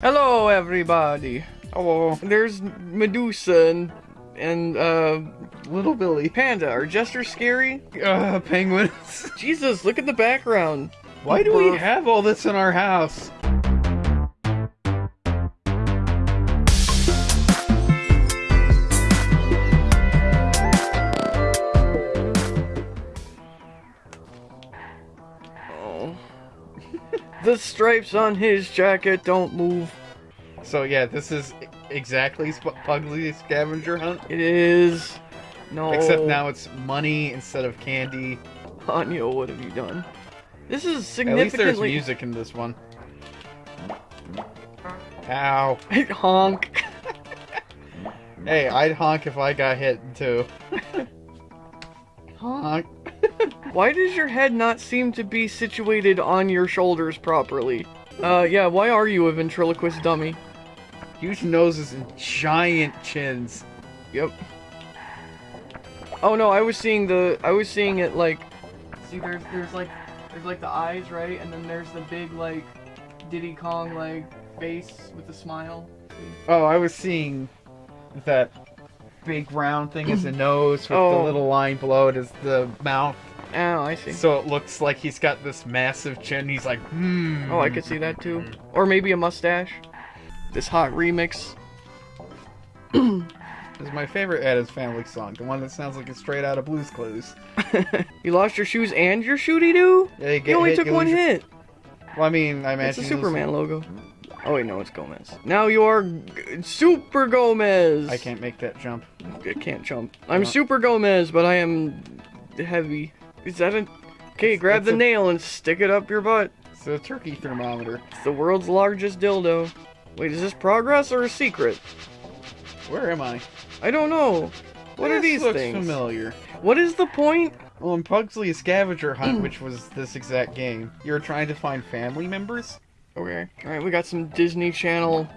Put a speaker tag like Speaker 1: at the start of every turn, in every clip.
Speaker 1: Hello, everybody.
Speaker 2: Hello,
Speaker 1: There's Medusa and and uh
Speaker 2: little Billy.
Speaker 1: Panda. Are jesters scary?
Speaker 2: Uh, penguins.
Speaker 1: Jesus, look at the background.
Speaker 2: Why do we have all this in our house?
Speaker 1: The stripes on his jacket don't move.
Speaker 2: So yeah, this is exactly Sp- Pugsley's scavenger hunt,
Speaker 1: It is. No.
Speaker 2: except now it's money instead of candy.
Speaker 1: Anya, what have you done? This is significantly.
Speaker 2: At least there's music in this one. Ow.
Speaker 1: Honk.
Speaker 2: Hey, I'd honk if I got hit too.
Speaker 1: Honk.
Speaker 2: Honk.
Speaker 1: Why does your head not seem to be situated on your shoulders properly? Uh, yeah, why are you a ventriloquist dummy?
Speaker 2: Huge noses and giant chins.
Speaker 1: Yep. Oh no, I was seeing the I was seeing it like See there's there's like there's like the eyes, right? And then there's the big like Diddy Kong like face with the smile.
Speaker 2: Oh, I was seeing that big round thing as a nose with
Speaker 1: Oh.
Speaker 2: the little line below it as the mouth.
Speaker 1: Oh, I see.
Speaker 2: So it looks like he's got this massive chin. He's like, hmm.
Speaker 1: Oh, I could see that too. Or maybe a mustache. This hot remix.
Speaker 2: This is my favorite Addams Family song, the one that sounds like it's straight out of Blue's Clues.
Speaker 1: you lost your shoes and your shooty doo?
Speaker 2: Yeah, you,
Speaker 1: You only
Speaker 2: hit,
Speaker 1: took
Speaker 2: you
Speaker 1: one
Speaker 2: lose your-
Speaker 1: hit.
Speaker 2: Well, I mean, I imagine
Speaker 1: It's a Superman logo. Oh wait, no, it's Gomez. Now you are G- Super Gomez.
Speaker 2: I can't make that jump.
Speaker 1: I can't jump. I'm
Speaker 2: No.
Speaker 1: Super Gomez, but I am heavy. Is that a? Okay,
Speaker 2: It's-
Speaker 1: grab
Speaker 2: it's
Speaker 1: the
Speaker 2: a-
Speaker 1: nail and stick it up your butt.
Speaker 2: It's a turkey thermometer.
Speaker 1: It's the world's largest dildo. Wait, is this progress or a secret?
Speaker 2: Where am I?
Speaker 1: I don't know. What are
Speaker 2: This
Speaker 1: these
Speaker 2: looks
Speaker 1: things?
Speaker 2: familiar.
Speaker 1: What is the point?
Speaker 2: Well, in Pugsley's scavenger hunt, which was this exact game, you were trying to find family members.
Speaker 1: Okay. All right, we got some Disney Channel.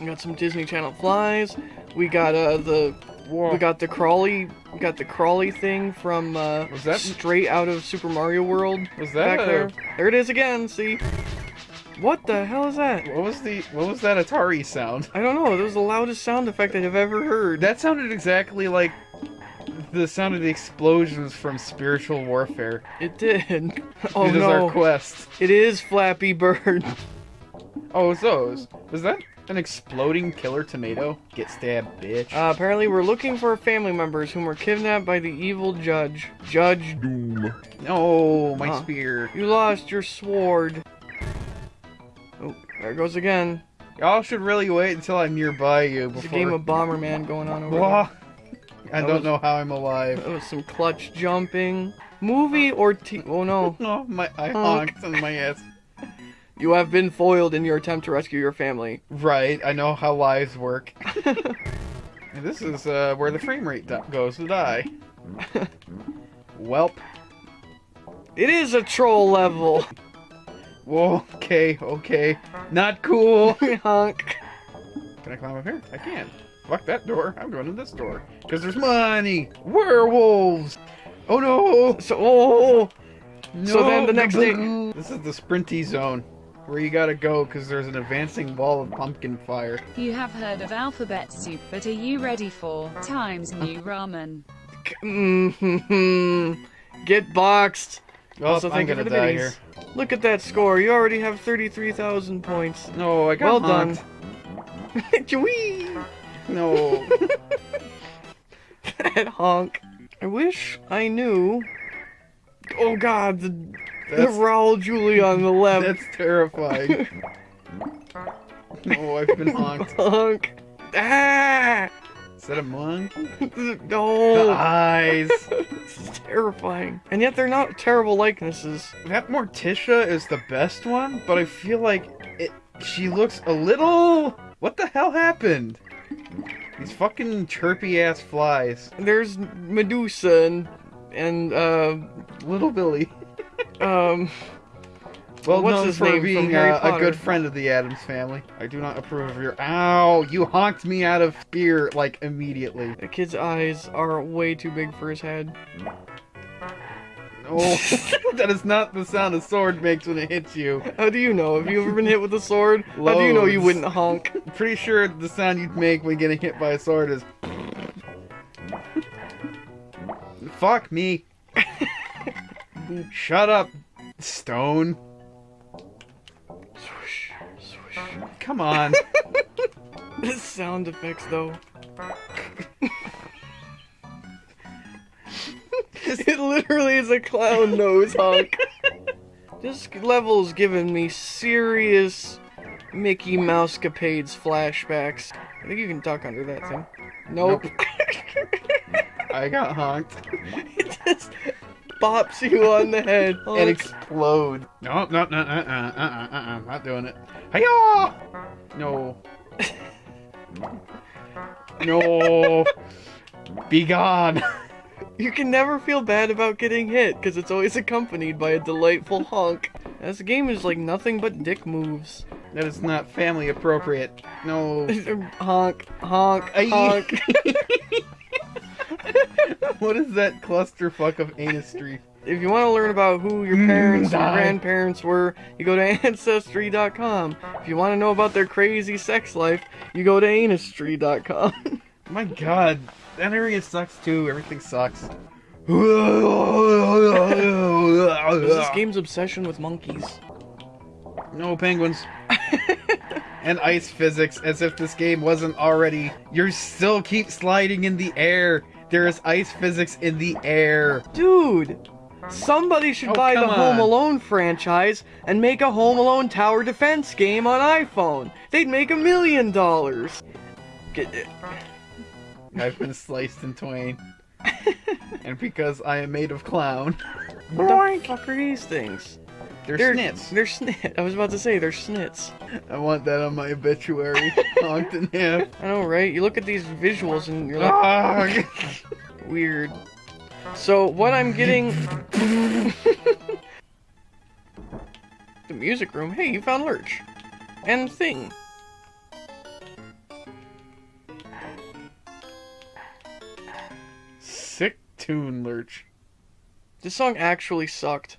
Speaker 1: We got some Disney Channel flies. We got uh the
Speaker 2: Whoa.
Speaker 1: we got the crawly we got the crawly thing from uh
Speaker 2: Was that-
Speaker 1: straight out of Super Mario World
Speaker 2: Was that
Speaker 1: back
Speaker 2: a-
Speaker 1: there. There it is again. See. What the hell is that?
Speaker 2: What was the what was that Atari sound?
Speaker 1: I don't know. That was the loudest sound effect I've ever heard.
Speaker 2: That sounded exactly like the sound of the explosions from Spiritual Warfare.
Speaker 1: it did. Oh
Speaker 2: it is
Speaker 1: no.
Speaker 2: our quest.
Speaker 1: It is Flappy Bird.
Speaker 2: Oh, it's those. Was that an exploding killer tomato? Get stabbed, bitch.
Speaker 1: Uh, apparently, we're looking for family members whom were kidnapped by the evil judge, Judge Doom.
Speaker 2: no, my
Speaker 1: Huh.
Speaker 2: spear.
Speaker 1: You lost your sword. Oh, there it goes again.
Speaker 2: Y'all should really wait until I'm nearby you
Speaker 1: There's
Speaker 2: before.
Speaker 1: a game of Bomberman going on over
Speaker 2: Blah. I
Speaker 1: That
Speaker 2: don't
Speaker 1: was-
Speaker 2: know how I'm alive.
Speaker 1: That was some clutch jumping. Movie or t- Oh no.
Speaker 2: No, my I honked on my ass.
Speaker 1: You have been foiled in your attempt to rescue your family.
Speaker 2: Right, I know how lives work. and this is uh, where the frame rate goes to die. Welp.
Speaker 1: It is a troll level.
Speaker 2: Whoa, okay, okay. Not cool.
Speaker 1: Honk.
Speaker 2: Can I climb up here? I can. Fuck that door. I'm going to this door. Because there's money. Werewolves. Oh no.
Speaker 1: So, oh,
Speaker 2: no.
Speaker 1: So then the next day-
Speaker 2: This is the sprinty zone. Where you gotta go because there's an advancing wall of pumpkin fire.
Speaker 3: You have heard of alphabet soup, but are you ready for Times New Ramen?
Speaker 1: get boxed.
Speaker 2: Oh,
Speaker 1: also,
Speaker 2: I'm gonna die
Speaker 1: biddies.
Speaker 2: here.
Speaker 1: Look at that score. You already have 33,000 points.
Speaker 2: No, I got
Speaker 1: Well done.
Speaker 2: honked. No.
Speaker 1: that honk. I wish I knew. Oh god, the, the
Speaker 2: That's-
Speaker 1: Raul Julia on the left.
Speaker 2: That's terrifying. oh, I've been honked.
Speaker 1: honk. Ah!
Speaker 2: Is that a monk? The
Speaker 1: No!
Speaker 2: eyes.
Speaker 1: this is terrifying. And yet they're not terrible likenesses.
Speaker 2: That Morticia is the best one, but I feel like it. She looks a little. What the hell happened? These fucking chirpy ass flies.
Speaker 1: There's Medusa and, and uh,
Speaker 2: Little Billy.
Speaker 1: Um,
Speaker 2: Well
Speaker 1: What's
Speaker 2: known
Speaker 1: his
Speaker 2: for
Speaker 1: name from
Speaker 2: being
Speaker 1: Harry
Speaker 2: uh, a
Speaker 1: Potter?
Speaker 2: good friend of the Addams family. I do not approve of your. Ow! You honked me out of fear like immediately.
Speaker 1: the kid's eyes are way too big for his head.
Speaker 2: Oh, that is not the sound a sword makes when it hits you.
Speaker 1: How do you know? Have you ever been hit with a sword? How do you know you wouldn't honk?
Speaker 2: Pretty sure the sound you'd make when getting hit by a sword is. Fuck me. Shut up, stone.
Speaker 1: Swoosh, swoosh.
Speaker 2: Come on.
Speaker 1: The sound effects, though. it literally is a clown nose honk. This level's giving me serious Mickey Mousecapades flashbacks. I think you can duck under that thing. Nope.
Speaker 2: I got honked.
Speaker 1: Bops you on the head
Speaker 2: And
Speaker 1: and
Speaker 2: explode. No, no, no, uh, uh, uh, uh, uh, uh, not doing it. Hiya! No. No. Be gone.
Speaker 1: You can never feel bad about getting hit because it's always accompanied by a delightful honk. This game is like nothing but dick moves.
Speaker 2: That is not family appropriate. No.
Speaker 1: honk, honk, honk.
Speaker 2: What is that clusterfuck of anistry?
Speaker 1: if you want to learn about who your parents
Speaker 2: Mm,
Speaker 1: and grandparents were, you go to Ancestry.com. If you want to know about their crazy sex life, you go to Anistry.com.
Speaker 2: My god, that area sucks too. Everything sucks.
Speaker 1: This game's obsession with monkeys?
Speaker 2: No penguins. and ice physics, as if this game wasn't already. You still keep sliding in the air. There is ice physics in the air.
Speaker 1: Dude! Somebody should
Speaker 2: Oh,
Speaker 1: buy the Home
Speaker 2: on.
Speaker 1: Alone franchise and make a Home Alone tower defense game on iPhone. They'd make a million dollars.
Speaker 2: I've been sliced in twain. and because I am made of clown,
Speaker 1: What the fuck are these things?
Speaker 2: They're,
Speaker 1: They're
Speaker 2: snits.
Speaker 1: They're snit. I was about to say they're snits.
Speaker 2: I want that on my obituary. Honked in half.
Speaker 1: I know, right? You look at these visuals and you're like,
Speaker 2: Ah.
Speaker 1: weird. So what I'm getting. the music room. Hey, you found Lurch. And Thing.
Speaker 2: Sick tune, Lurch.
Speaker 1: This song actually sucked.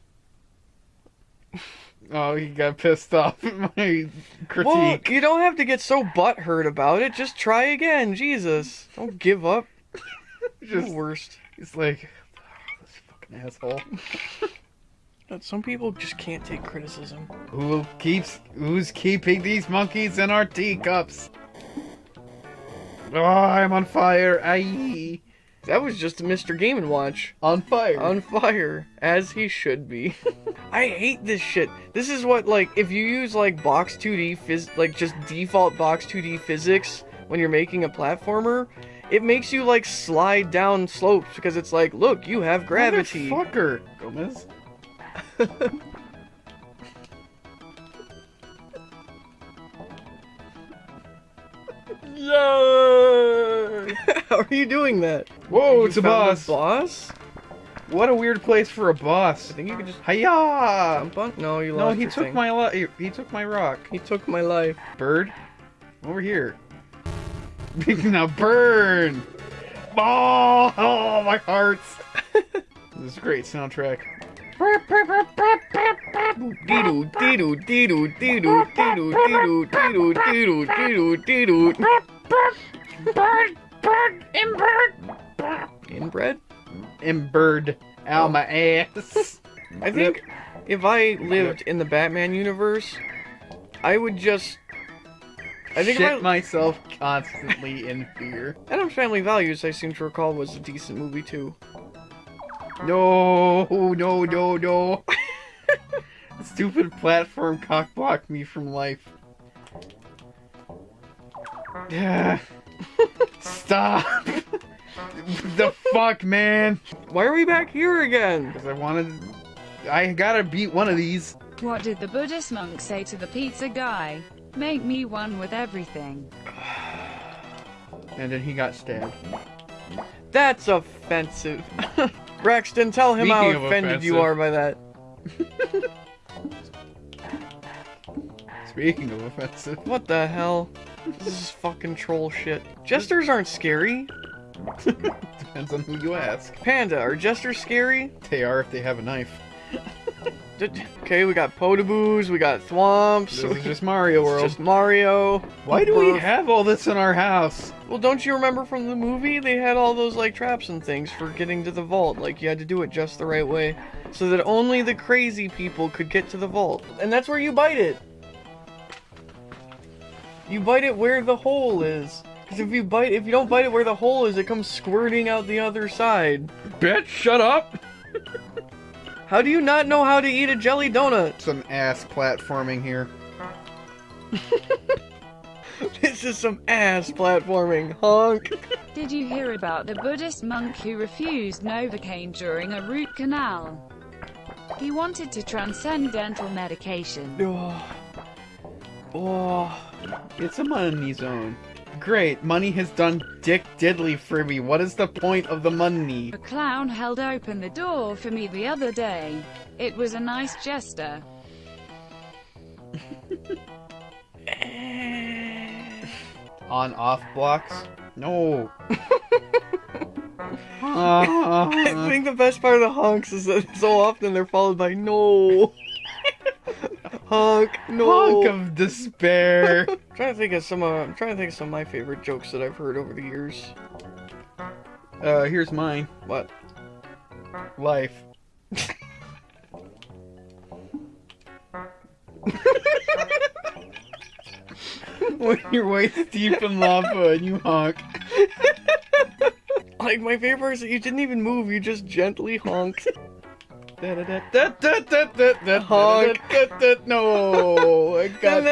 Speaker 2: Oh, he got pissed off at my critique.
Speaker 1: Well, you don't have to get so butthurt about it. Just try again. Jesus. Don't give up.
Speaker 2: Just,
Speaker 1: the worst.
Speaker 2: it's like, oh, this fucking asshole.
Speaker 1: But Some people just can't take criticism.
Speaker 2: Who keeps, who's keeping these monkeys in our teacups? Oh, I'm on fire. Aye.
Speaker 1: That was just a Mr. Game and Watch.
Speaker 2: On fire.
Speaker 1: on fire as he should be. I hate this shit. This is what like if you use like box 2D phys like just default box 2D physics when you're making a platformer, it makes you like slide down slopes because it's like, look, you have gravity.
Speaker 2: Motherfucker, Gomez.
Speaker 1: Yay! How are you doing that?
Speaker 2: Whoa,
Speaker 1: You
Speaker 2: it's a boss.
Speaker 1: boss?
Speaker 2: What a weird place for a boss.
Speaker 1: I think you could just
Speaker 2: Hiya!
Speaker 1: jump on. No, you lost.
Speaker 2: No,
Speaker 1: he
Speaker 2: took
Speaker 1: thing.
Speaker 2: my lo- he, he took my rock.
Speaker 1: He took my life.
Speaker 2: Bird, over here. now burn! Oh, oh my heart! this is a great soundtrack.
Speaker 1: Dee-doo, dee-doo, dee-doo, dee-doo, dee-doo, dee-doo, dee-doo, dee-doo, dee-doo, dee-doo.
Speaker 4: Bird, bird, inbird.
Speaker 1: Inbred?
Speaker 2: Embered ow oh. my ass.
Speaker 1: I think if I lived in the Batman universe, I would just. I think
Speaker 2: Shit
Speaker 1: if I,
Speaker 2: myself constantly in fear.
Speaker 1: Addams Family Values, I seem to recall, was a decent movie too.
Speaker 2: No, no, no, no. Stupid platform cock blocked me from life. Yeah. Stop. the fuck, man.
Speaker 1: Why are we back here again?
Speaker 2: Because I wanted. I gotta beat one of these.
Speaker 3: What did the Buddhist monk say to the pizza guy? Make me one with everything.
Speaker 2: And then he got stabbed.
Speaker 1: That's offensive. Braxton, tell him how
Speaker 2: Speaking of
Speaker 1: offended you are by that.
Speaker 2: Speaking of offensive.
Speaker 1: What the hell? This is fucking troll shit. Jesters aren't scary.
Speaker 2: Depends on who you ask.
Speaker 1: Panda, are jesters scary?
Speaker 2: They are if they have a knife.
Speaker 1: Okay, we got Podoboos, we got Thwomps.
Speaker 2: This is just Mario
Speaker 1: It's
Speaker 2: World.
Speaker 1: just Mario.
Speaker 2: Why do we have all this in our house?
Speaker 1: Well, don't you remember from the movie? They had all those like traps and things for getting to the vault. Like you had to do it just the right way, so that only the crazy people could get to the vault. And that's where you bite it. You bite it where the hole is. Because if you bite, if you don't bite it where the hole is, it comes squirting out the other side.
Speaker 2: Bitch, shut up!
Speaker 1: How do you not know how to eat a jelly donut?
Speaker 2: Some ass platforming here.
Speaker 1: This is some ass platforming, honk.
Speaker 3: Did you hear about the Buddhist monk who refused Novocaine during a root canal? He wanted to transcend dental medication.
Speaker 1: Oh. Oh.
Speaker 2: It's a money zone. Great, money has done dick diddly for me. What is the point of the money?
Speaker 3: A clown held open the door for me the other day. It was a nice gesture.
Speaker 2: On off blocks? No. Uh,
Speaker 1: I think the best part of the honks is that so often they're followed by no. Honk, no.
Speaker 2: Honk of despair.
Speaker 1: I'm trying to think of some. Uh, I'm trying to think of some of my favorite jokes that I've heard over the years.
Speaker 2: Uh, here's mine.
Speaker 1: What?
Speaker 2: Life. when you're waist deep in lava and you honk.
Speaker 1: Like my favorite is that you didn't even move. You just gently honked.
Speaker 2: Honk. No, I got,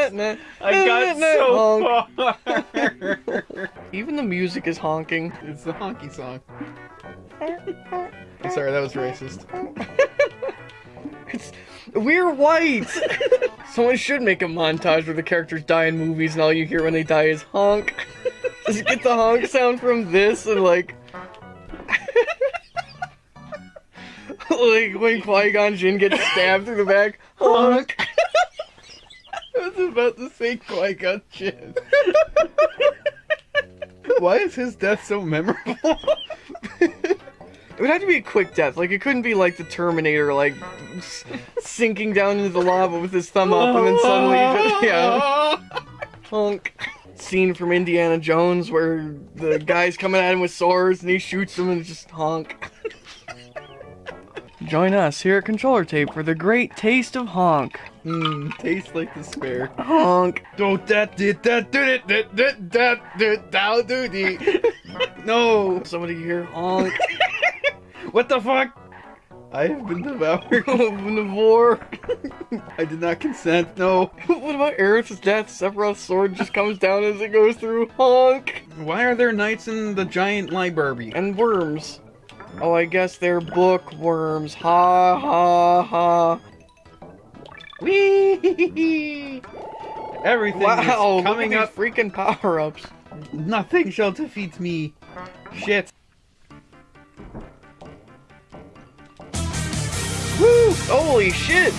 Speaker 2: I got so far.
Speaker 1: Even the music is honking.
Speaker 2: It's the honky song. Sorry, that was racist.
Speaker 1: It's we're white. Someone should make a montage where the characters die in movies and all you hear when they die is honk. Just get the honk sound from this and like. Like when Qui Gon Jinn gets stabbed through the back, honk.
Speaker 2: I was about to say Qui Gon Jinn. Why is his death so memorable?
Speaker 1: It would have to be a quick death. Like it couldn't be like the Terminator, like s- sinking down into the lava with his thumb up, and then suddenly, just, yeah, honk. Scene from Indiana Jones where the guy's coming at him with swords and he shoots him and it's just honk. Join us here at Controller Tape for the great taste of honk.
Speaker 2: Mmm, tastes like despair.
Speaker 1: Honk.
Speaker 2: Don't that did that did it that that that that that do the No
Speaker 1: Somebody here honk.
Speaker 2: What the fuck? I have been devoured.
Speaker 1: Navor.
Speaker 2: I did not consent, no.
Speaker 1: what about Aerith's death? Sephiroth's sword just comes down as it goes through. Honk.
Speaker 2: Why are there knights in the giant library?
Speaker 1: and worms. Oh, I guess they're bookworms. Ha ha ha.
Speaker 2: Whee! Everything
Speaker 1: Wow,
Speaker 2: is coming up.
Speaker 1: freaking power ups.
Speaker 2: Nothing shall defeat me. Shit.
Speaker 1: Woo! Holy shit!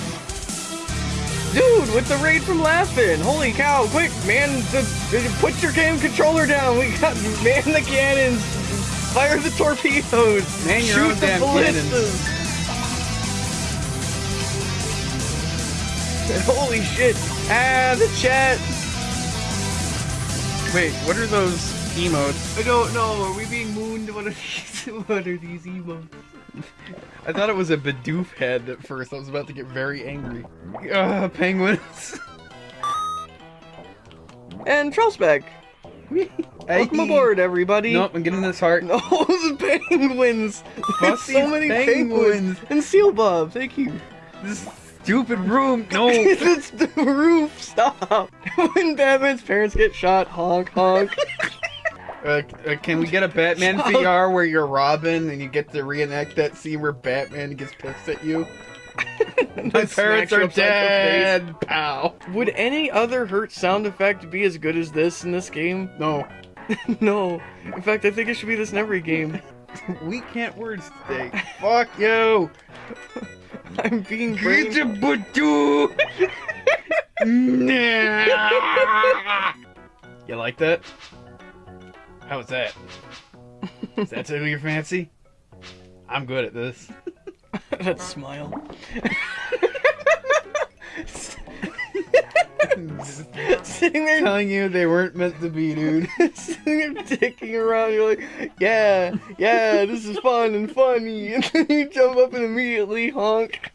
Speaker 1: Dude, with the raid from Laughing! Holy cow! Quick, man, the- put your game controller down! We got man the cannons! Fire the torpedoes!
Speaker 2: Man
Speaker 1: Shoot the
Speaker 2: damn
Speaker 1: ballistas! Holy shit! Ah, the chat!
Speaker 2: Wait, what are those emotes?
Speaker 1: I don't know. Are we being mooned? What are these? What are these emotes?
Speaker 2: I thought it was a Bidoof head at first. I was about to get very angry. Ugh, penguins.
Speaker 1: And Trollsback. Welcome aboard, everybody.
Speaker 2: Nope, I'm getting this heart.
Speaker 1: No, the penguins. There's so many
Speaker 2: penguins.
Speaker 1: penguins. And Seal Bob. Thank you.
Speaker 2: This stupid room. No.
Speaker 1: it's the roof. Stop. when Batman's parents get shot, honk honk.
Speaker 2: Uh, uh, can we get a Batman
Speaker 1: Stop.
Speaker 2: VR where you're Robin and you get to reenact that scene where Batman gets pissed at you? My parents are
Speaker 1: upside the face.
Speaker 2: dead. Pow.
Speaker 1: Would any other hurt sound effect be as good as this in this game?
Speaker 2: No,
Speaker 1: no. In fact, I think it should be this in every game.
Speaker 2: we can't words today. Fuck you.
Speaker 1: I'm being brain.
Speaker 2: Get your Badoo. You like that? How was that? Does that tickle your fancy? I'm good at this.
Speaker 1: that smile. Sitting there
Speaker 2: telling you they weren't meant to be, dude.
Speaker 1: sitting there dicking around, you're like, yeah, yeah, this is fun and funny. And then you jump up and immediately honk.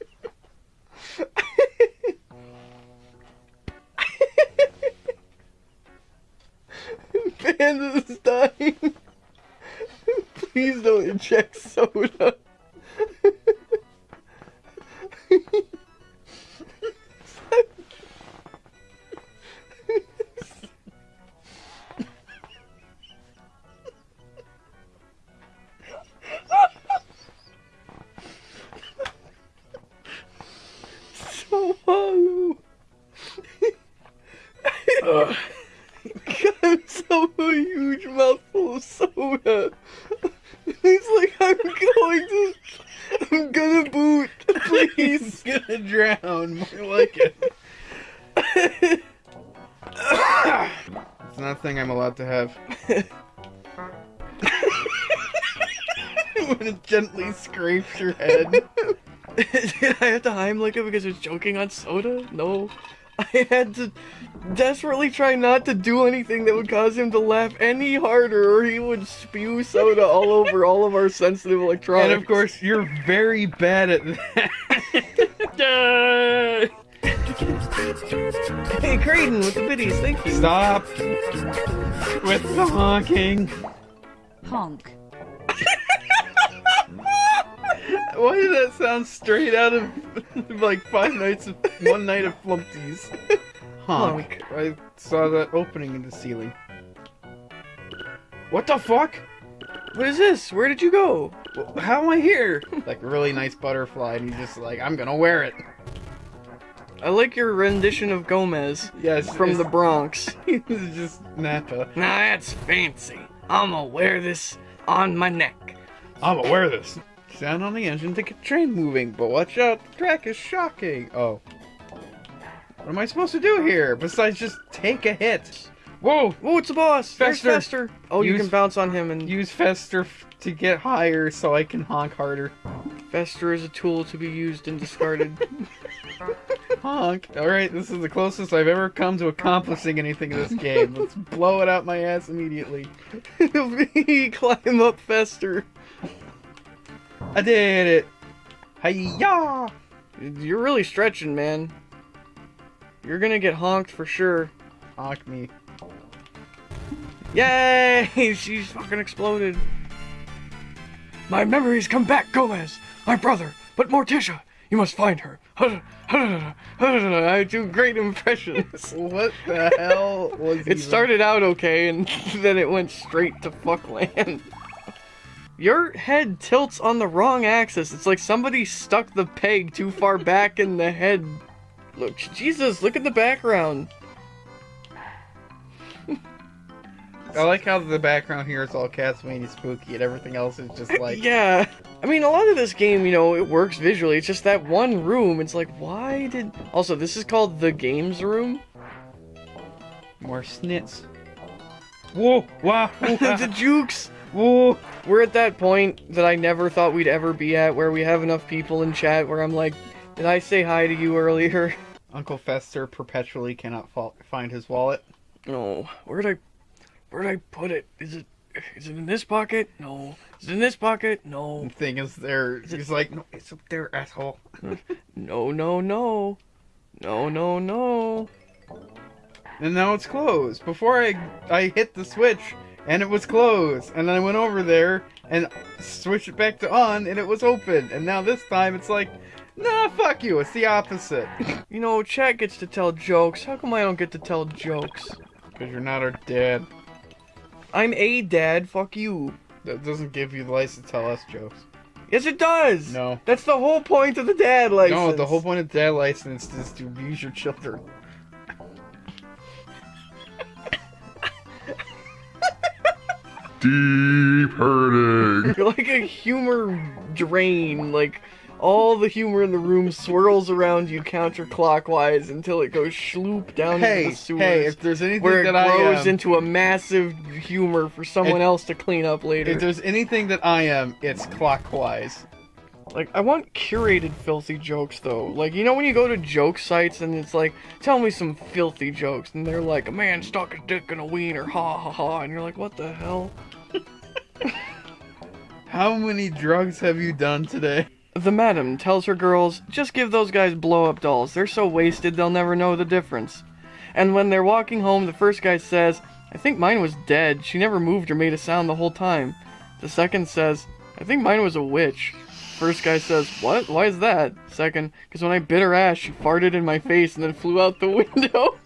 Speaker 1: Panda's dying. Please don't inject soda.
Speaker 2: thing I'm allowed to have. when it gently scrapes your head.
Speaker 1: Did I have to Heimlich it because it's choking on soda? No. I had to desperately try not to do anything that would cause him to laugh any harder or he would spew soda all over all of our sensitive electronics.
Speaker 2: And of course, you're very bad at that.
Speaker 1: Hey, Creighton with the biddies, thank you.
Speaker 2: Stop with the honking.
Speaker 3: Honk.
Speaker 2: Why did that sound straight out of like Five Nights of One Night of Flumpties? Honk. I saw that opening in the ceiling. What the fuck?
Speaker 1: What is this? Where did you go?
Speaker 2: How am I here? Like really nice butterfly, and he's just like, I'm gonna wear it.
Speaker 1: I like your rendition of Gomez
Speaker 2: Yes,
Speaker 1: from the
Speaker 2: it's-
Speaker 1: Bronx.
Speaker 2: He's just Napa.
Speaker 1: Now that's fancy. I'ma wear this on my neck.
Speaker 2: I'm gonna wear this. Sound on the engine to get train moving, but watch out, the track is shocking. Oh. What am I supposed to do here besides just take a hit? Whoa!
Speaker 1: Oh, it's a boss. There's
Speaker 2: Fester.
Speaker 1: Fester. Oh, you can bounce on him, and
Speaker 2: Use Fester f- to get higher so I can honk harder.
Speaker 1: Fester is a tool to be used and discarded.
Speaker 2: Honk. Alright, this is the closest I've ever come to accomplishing anything in this game. Let's blow it out my ass immediately.
Speaker 1: Climb up faster.
Speaker 2: I did it! Hiya!
Speaker 1: You're really stretching, man. You're gonna get honked for sure.
Speaker 2: Honk me.
Speaker 1: Yay! She's fucking exploded. My memories come back, Gomez. My brother, but Morticia. You must find her. I do great impressions.
Speaker 2: What the hell was
Speaker 1: It started out okay, and then it went straight to fuckland. Your head tilts on the wrong axis. It's like somebody stuck the peg too far back in the head. Look, Jesus, look at the background.
Speaker 2: I like how the background here is all Castlevania spooky and everything else is just like
Speaker 1: yeah. I mean, a lot of this game, you know, it works visually. It's just that one room. It's like, why did. Also, this is called the games room.
Speaker 2: more snits. Whoa! Wow!
Speaker 1: the jukes.
Speaker 2: Whoa!
Speaker 1: We're at that point that I never thought we'd ever be at, where we have enough people in chat where I'm like, did I say hi to you earlier?
Speaker 2: Uncle Fester perpetually cannot fa- find his wallet.
Speaker 1: No. Where'd I. Where'd I put it? Is it. Is it in this pocket? No. Is it in this pocket? No.
Speaker 2: The thing is, there. He's like, no, it's up there, asshole. Hmm.
Speaker 1: No, no, no. No, no, no.
Speaker 2: And now it's closed. Before I I hit the switch and it was closed, and then I went over there and switched it back to on and it was open. And now this time it's like, nah, fuck you. It's the opposite.
Speaker 1: You know, chat gets to tell jokes. How come I don't get to tell jokes?
Speaker 2: Because you're not our dad.
Speaker 1: I'm a dad, fuck you.
Speaker 2: That doesn't give you the license to tell us jokes.
Speaker 1: Yes, it does!
Speaker 2: No.
Speaker 1: That's the whole point of the dad license.
Speaker 2: No, the whole point of dad license is to abuse your children.
Speaker 5: Deep hurting.
Speaker 1: You're like a humor drain. Like, all the humor in the room swirls around you counterclockwise until it goes shloop down into the sewers.
Speaker 2: hey, if there's anything
Speaker 1: where it
Speaker 2: that I
Speaker 1: grows
Speaker 2: am,
Speaker 1: into a massive humor for someone
Speaker 2: If-
Speaker 1: else to clean up later.
Speaker 2: if there's anything that I am, it's clockwise.
Speaker 1: Like, I want curated filthy jokes, though. Like, you know when you go to joke sites and it's like, tell me some filthy jokes, and they're like, a man stuck his dick in a wiener, ha ha ha, and you're like, what the hell?
Speaker 2: How many drugs have you done today?
Speaker 1: The madam tells her girls, just give those guys blow up dolls. They're so wasted they'll never know the difference. And when they're walking home, the first guy says, I think mine was dead. She never moved or made a sound the whole time. The second says, I think mine was a witch. First guy says, What? Why is that? Second, because when I bit her ass, she farted in my face and then flew out the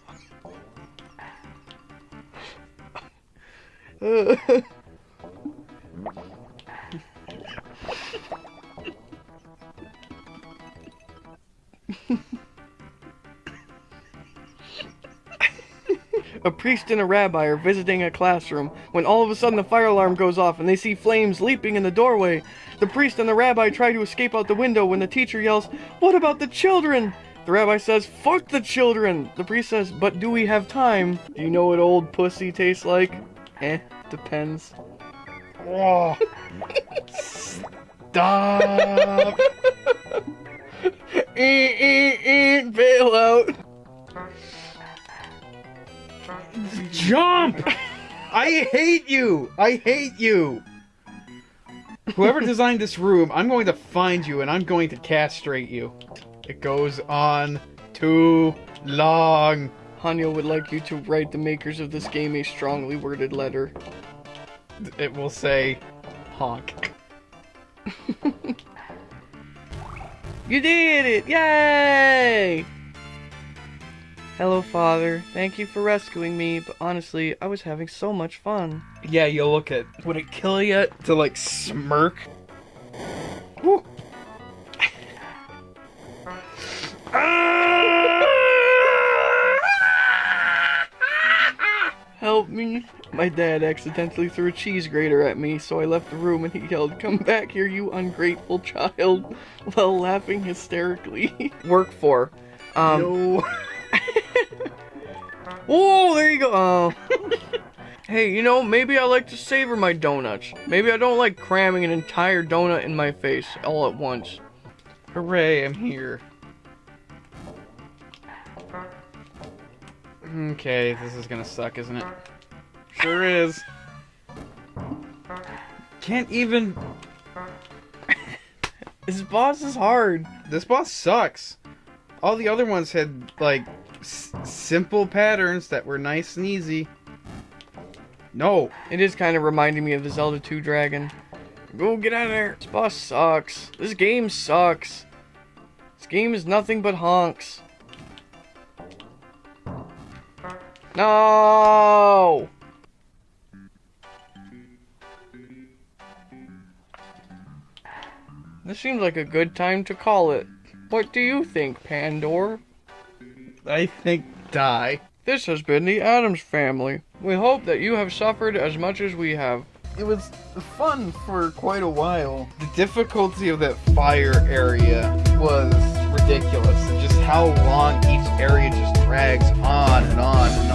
Speaker 1: window. A priest and a rabbi are visiting a classroom when all of a sudden the fire alarm goes off and they see flames leaping in the doorway. The priest and the rabbi try to escape out the window when the teacher yells, What about the children? The rabbi says, Fuck the children! The priest says, But do we have time? Do you know what old pussy tastes like? Eh, depends.
Speaker 2: Oh, stop!
Speaker 1: Eh, eh, eh, bail out.
Speaker 2: Jump! I hate you! I hate you! Whoever designed this room, I'm going to find you and I'm going to castrate you. It goes on too long.
Speaker 1: Hanyo would like you to write the makers of this game a strongly worded letter.
Speaker 2: It will say honk.
Speaker 1: You did it! Yay! Hello, Father. Thank you for rescuing me, but honestly, I was having so much fun.
Speaker 2: Yeah, you look at. Would it kill you to like smirk?
Speaker 1: My dad accidentally threw a cheese grater at me, so I left the room and he yelled, Come back here, you ungrateful child, while laughing hysterically. Work for. Um,
Speaker 2: no.
Speaker 1: Oh, there you go. Oh. hey, you know, maybe I like to savor my donuts. Maybe I don't like cramming an entire donut in my face all at once.
Speaker 2: Hooray, I'm here. Okay, this is gonna suck, isn't it? Sure is. Can't even.
Speaker 1: This boss is hard.
Speaker 2: This boss sucks. All the other ones had, like, s- simple patterns that were nice and easy. No.
Speaker 1: It is kind of reminding me of the Zelda 2 dragon. Go get out of there. This boss sucks. This game sucks. This game is nothing but honks. No! This seems like a good time to call it. What do you think, Pandor?
Speaker 2: I think die.
Speaker 1: This has been the Addams Family. We hope that you have suffered as much as we have.
Speaker 2: It was fun for quite a while. The difficulty of that fire area was ridiculous. And just how long each area just drags on and on and on.